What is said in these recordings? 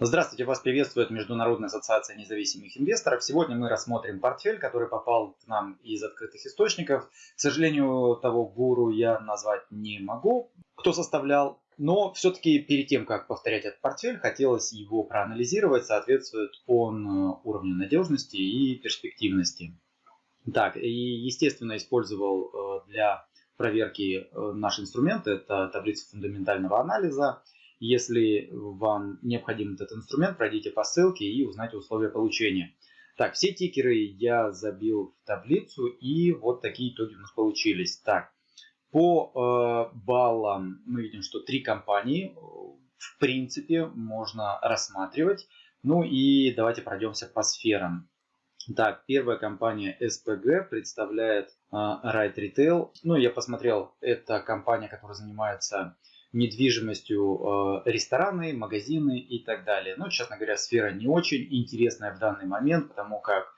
Здравствуйте, вас приветствует Международная ассоциация независимых инвесторов. Сегодня мы рассмотрим портфель, который попал к нам из открытых источников. К сожалению, того гуру я назвать не могу, кто составлял. Но все-таки перед тем, как повторять этот портфель, хотелось его проанализировать, соответствует он э, уровню надежности и перспективности. Так, и естественно использовал э, для проверки э, наш инструмент, это таблица фундаментального анализа. Если вам необходим этот инструмент, пройдите по ссылке и узнайте условия получения. Так, все тикеры я забил в таблицу, и вот такие итоги у нас получились. Так, по э, баллам мы видим, что три компании э, в принципе можно рассматривать. Ну и давайте пройдемся по сферам. Так, первая компания SPG представляет э, Right Retail. Ну, я посмотрел, это компания, которая занимается недвижимостью э, рестораны, магазины и так далее. Но, честно говоря, сфера не очень интересная в данный момент, потому как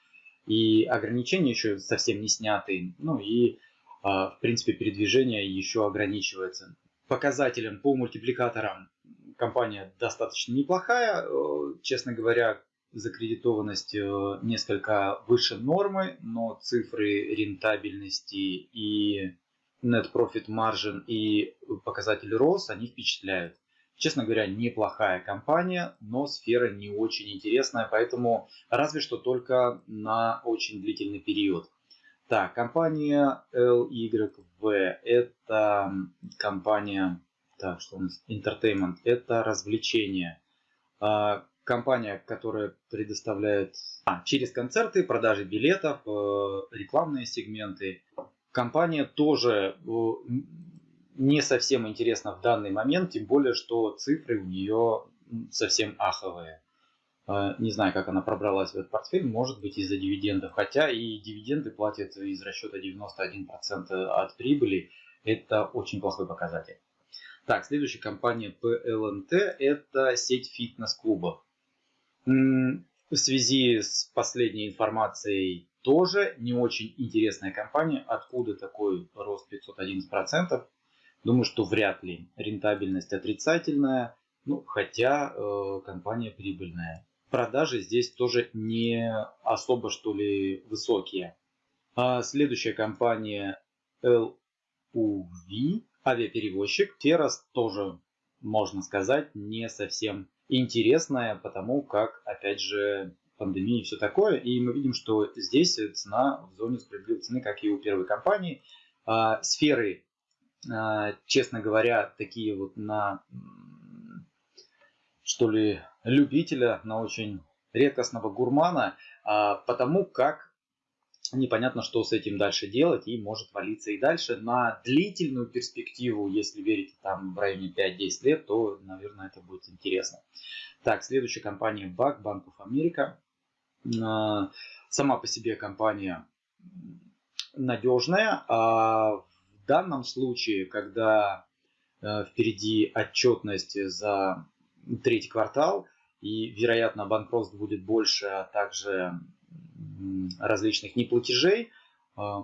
и ограничения еще совсем не сняты, ну и, э, в принципе, передвижение еще ограничивается. Показателям по мультипликаторам компания достаточно неплохая. Э, честно говоря, закредитованность несколько выше нормы, но цифры рентабельности и net profit margin и показатель ROS, они впечатляют. Честно говоря, неплохая компания, но сфера не очень интересная, поэтому разве что только на очень длительный период. Так, компания LYV это компания, так, что у нас, Entertainment, это развлечение. А, компания, которая предоставляет а, через концерты, продажи билетов, э, рекламные сегменты, компания тоже э, не совсем интересна в данный момент, тем более, что цифры у нее совсем аховые. Э, не знаю, как она пробралась в этот портфель, может быть из-за дивидендов, хотя и дивиденды платят из расчета 91% от прибыли, это очень плохой показатель. Так, следующая компания PLNT – это сеть фитнес-клубов. В связи с последней информацией тоже не очень интересная компания. Откуда такой рост 511%? Думаю, что вряд ли. Рентабельность отрицательная, ну, хотя э, компания прибыльная. Продажи здесь тоже не особо что ли высокие. А следующая компания LUV, авиаперевозчик. Террас тоже, можно сказать, не совсем интересная, потому как, опять же, пандемии и все такое. И мы видим, что здесь цена в зоне справедливой цены, как и у первой компании. А, сферы, а, честно говоря, такие вот на, что ли, любителя, на очень редкостного гурмана, а, потому как непонятно, что с этим дальше делать и может валиться и дальше. На длительную перспективу, если верить там в районе 5-10 лет, то, наверное, это будет интересно. Так, следующая компания BAC, Bank of America. А, сама по себе компания надежная, а в данном случае, когда э, впереди отчетность за третий квартал и, вероятно, банкротств будет больше, а также различных неплатежей, э,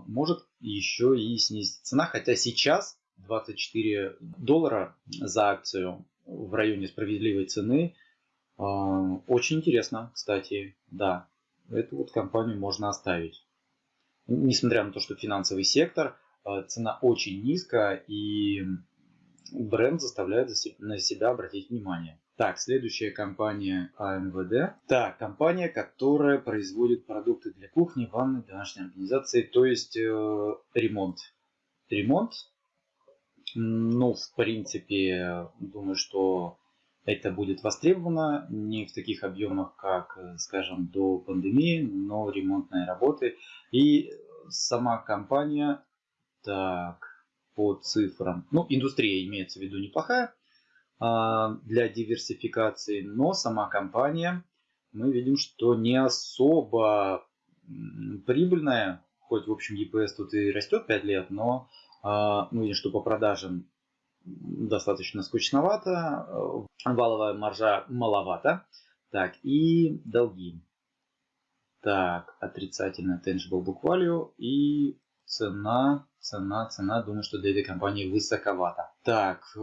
может еще и снизить цена, хотя сейчас 24 доллара за акцию в районе справедливой цены. Э, очень интересно, кстати, да эту вот компанию можно оставить. Несмотря на то, что финансовый сектор, э, цена очень низкая и бренд заставляет на себя обратить внимание. Так, следующая компания АМВД. Так, компания, которая производит продукты для кухни, ванны, домашней организации, то есть э, ремонт. Ремонт, ну, в принципе, думаю, что это будет востребовано не в таких объемах, как, э, скажем, до пандемии, но ремонтные работы. И сама компания, так, по цифрам, ну, индустрия имеется в виду неплохая а, для диверсификации, но сама компания, мы видим, что не особо прибыльная, хоть, в общем, EPS тут и растет 5 лет, но а, мы видим, что по продажам достаточно скучновато, э, валовая маржа маловато. Так, и долги. Так, отрицательно tangible book value и цена, цена, цена, думаю, что для этой компании высоковата. Так, э,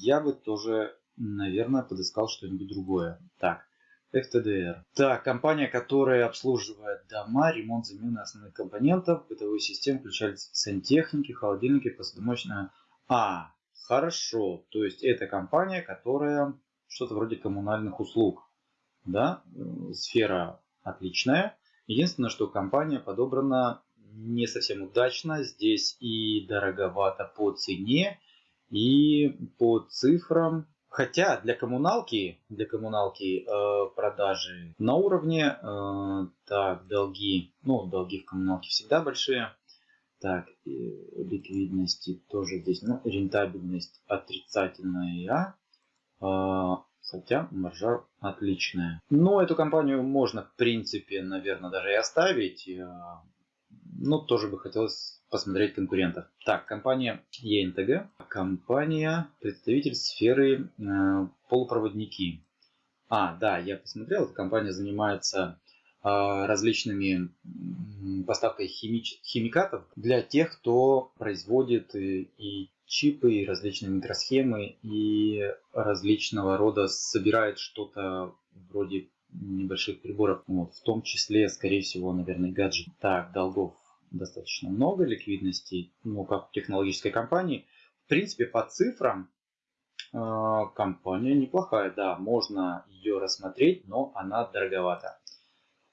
я бы тоже наверное, подыскал что-нибудь другое. Так, FTDR. Так, компания, которая обслуживает дома, ремонт замены основных компонентов, бытовой системы, включая сантехники, холодильники, посудомоечная. А, хорошо. То есть это компания, которая что-то вроде коммунальных услуг. Да, сфера отличная. Единственное, что компания подобрана не совсем удачно. Здесь и дороговато по цене, и по цифрам. Хотя для коммуналки, для коммуналки э, продажи на уровне, э, так, долги, ну, долги в коммуналке всегда большие. Так, ликвидности тоже здесь, ну, рентабельность отрицательная, э, хотя маржа отличная. Но эту компанию можно, в принципе, наверное, даже и оставить. Э, но тоже бы хотелось посмотреть конкурентов. Так, компания ENTG. Компания, представитель сферы э, полупроводники. А, да, я посмотрел, эта компания занимается различными поставкой химич, химикатов для тех, кто производит и, и чипы, и различные микросхемы, и различного рода собирает что-то вроде небольших приборов, вот, в том числе, скорее всего, наверное, гаджет. Так, долгов достаточно много ликвидности, ну, как у технологической компании. В принципе, по цифрам э, компания неплохая, да, можно ее рассмотреть, но она дороговата.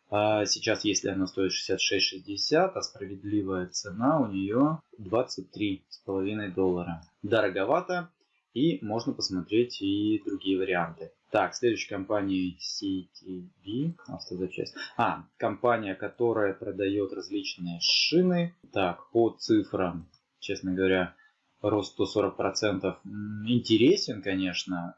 А сейчас, если она стоит 66,60, а справедливая цена у нее 23,5 доллара. Дороговато, и можно посмотреть и другие варианты. Так, следующая компания CTV, автозапчасть. А, компания, которая продает различные шины. Так, по цифрам, честно говоря, рост 140% интересен, конечно.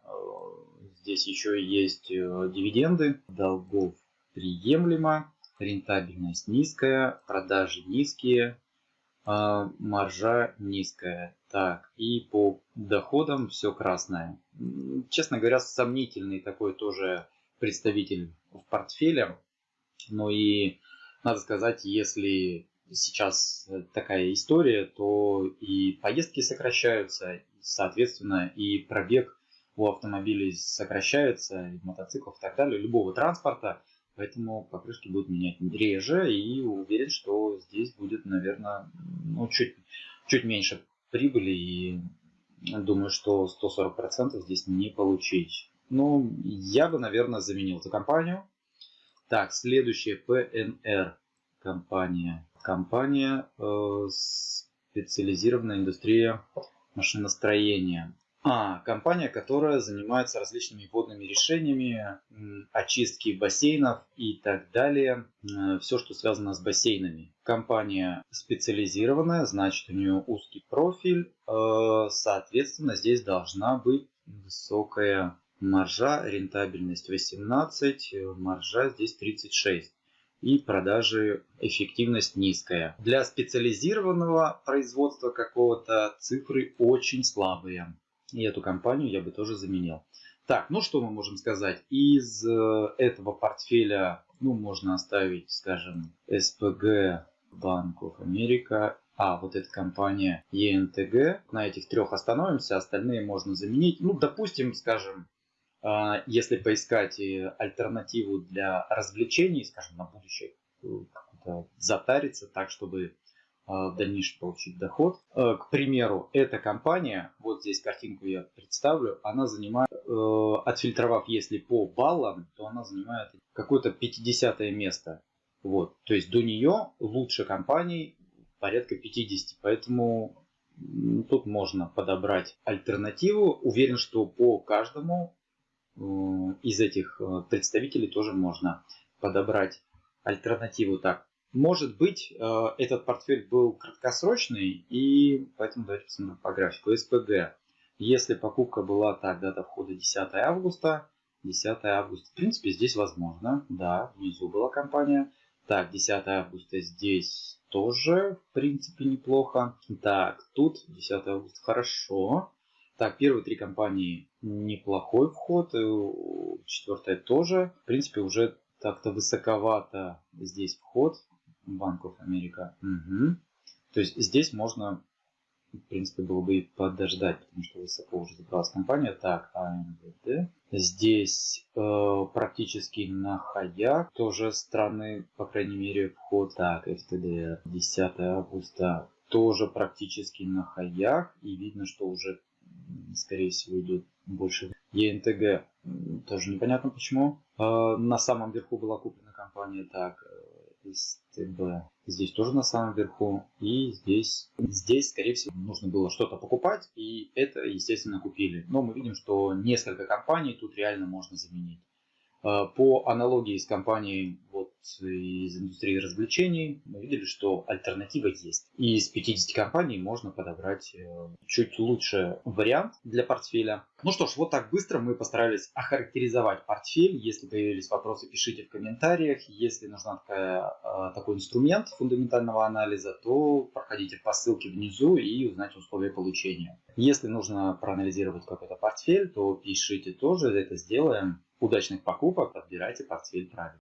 Здесь еще есть э, дивиденды, долгов приемлемо, рентабельность низкая, продажи низкие, а маржа низкая. Так, и по доходам все красное. Честно говоря, сомнительный такой тоже представитель в портфеле. Но и надо сказать, если сейчас такая история, то и поездки сокращаются, соответственно, и пробег у автомобилей сокращается, и мотоциклов и так далее, любого транспорта. Поэтому покрышки будут менять реже и уверен, что здесь будет, наверное, ну, чуть, чуть меньше прибыли и думаю, что 140% здесь не получить. Ну, я бы, наверное, заменил эту компанию. Так, следующая PNR компания. Компания э, специализированная индустрия машиностроения. А, компания, которая занимается различными водными решениями, очистки бассейнов и так далее. Э, Все, что связано с бассейнами. Компания специализированная, значит у нее узкий профиль. Э, соответственно, здесь должна быть высокая маржа, рентабельность 18, э, маржа здесь 36 и продажи эффективность низкая. Для специализированного производства какого-то цифры очень слабые. И эту компанию я бы тоже заменил. Так, ну что мы можем сказать? Из э, этого портфеля, ну, можно оставить, скажем, Bank of America, а вот эта компания ENTG. На этих трех остановимся, остальные можно заменить. Ну, допустим, скажем, э, если поискать альтернативу для развлечений, скажем, на будущее, э, затариться так, чтобы в дальнейшем получить доход. Э, к примеру, эта компания, вот здесь картинку я представлю, она занимает, э, отфильтровав если по баллам, то она занимает какое-то 50 место. Вот. То есть до нее лучше компаний порядка 50. Поэтому тут можно подобрать альтернативу. Уверен, что по каждому э, из этих представителей тоже можно подобрать альтернативу. Так, может быть, э, этот портфель был краткосрочный, и поэтому давайте посмотрим по графику. СПГ. Если покупка была так, дата входа 10 августа, 10 августа, в принципе, здесь возможно. Да, внизу была компания. Так, 10 августа здесь тоже, в принципе, неплохо. Так, тут 10 августа, хорошо. Так, первые три компании неплохой вход, э, четвертая тоже. В принципе, уже так-то высоковато здесь вход. Банков Америка. Угу. То есть здесь можно в принципе, было бы и подождать, потому что высоко уже забралась компания. Так, АМВД. Здесь э, практически на хаях тоже страны, по крайней мере, вход. Так, ФТД 10 августа тоже практически на хаях. И видно, что уже, скорее всего, идет больше. ЕНТГ тоже непонятно почему. Э, на самом верху была куплена компания. Так, СТБ. Здесь тоже на самом верху. И здесь, здесь, скорее всего, нужно было что-то покупать. И это, естественно, купили. Но мы видим, что несколько компаний тут реально можно заменить. Э, по аналогии с компанией из индустрии развлечений мы видели, что альтернатива есть. И из 50 компаний можно подобрать э, чуть лучше вариант для портфеля. Ну что ж, вот так быстро мы постарались охарактеризовать портфель. Если появились вопросы, пишите в комментариях. Если нужна такая, э, такой инструмент фундаментального анализа, то проходите по ссылке внизу и узнайте условия получения. Если нужно проанализировать какой-то портфель, то пишите тоже, это сделаем удачных покупок, подбирайте портфель правильно.